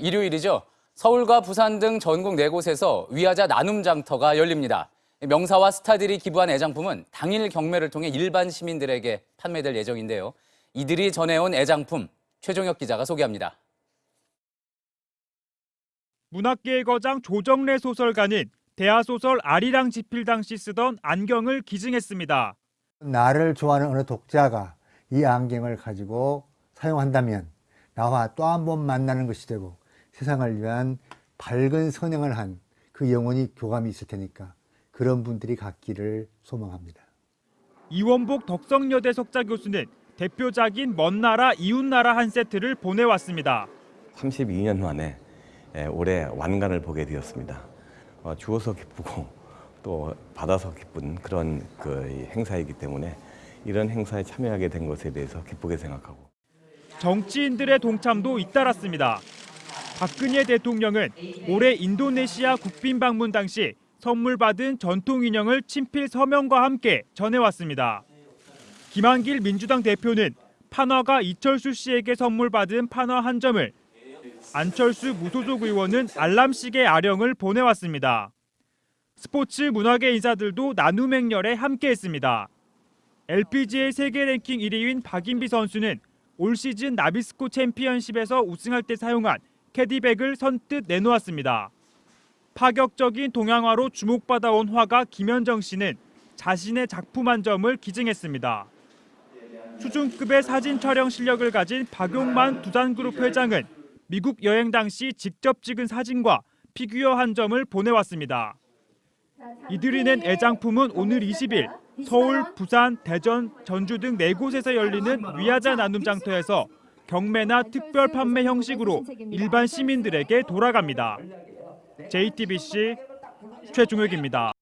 일요일이죠. 서울과 부산 등 전국 네 곳에서 위하자 나눔 장터가 열립니다. 명사와 스타들이 기부한 애장품은 당일 경매를 통해 일반 시민들에게 판매될 예정인데요. 이들이 전해온 애장품 최종혁 기자가 소개합니다. 문학계의 거장 조정래 소설가는 대하소설 아리랑 지필 당시 쓰던 안경을 기증했습니다. 나를 좋아하는 어느 독자가 이 안경을 가지고 사용한다면 나와 또 한 번 만나는 것이 되고 세상을 위한 밝은 선행을 한 그 영혼이 교감이 있을 테니까 그런 분들이 갖기를 소망합니다. 이원복 덕성여대 석자 교수는 대표작인 먼 나라 이웃 나라 한 세트를 보내왔습니다. 32년 만에 예, 올해 완간을 보게 되었습니다. 어, 주어서 기쁘고 또 받아서 기쁜 그런 그 행사이기 때문에 이런 행사에 참여하게 된 것에 대해서 기쁘게 생각하고 정치인들의 동참도 잇따랐습니다. 박근혜 대통령은 올해 인도네시아 국빈 방문 당시 선물 받은 전통 인형을 친필 서명과 함께 전해왔습니다. 김한길 민주당 대표는 판화가 이철수 씨에게 선물 받은 판화 한 점을 안철수 무소속 의원은 알람시계 아령을 보내왔습니다. 스포츠 문화계 인사들도 나눔 행렬에 함께했습니다. LPGA 세계 랭킹 1위인 박인비 선수는 올 시즌 나비스코 챔피언십에서 우승할 때 사용한 캐디백을 선뜻 내놓았습니다. 파격적인 동양화로 주목받아온 화가 김현정 씨는 자신의 작품 한 점을 기증했습니다. 수준급의 사진 촬영 실력을 가진 박용만 두산그룹 회장은 미국 여행 당시 직접 찍은 사진과 피규어 한 점을 보내왔습니다. 이들이 낸 애장품은 오늘 20일 서울, 부산, 대전, 전주 등네 곳에서 열리는 위하자 나눔 장터에서 경매나 특별 판매 형식으로 일반 시민들에게 돌아갑니다. JTBC 최종혁입니다.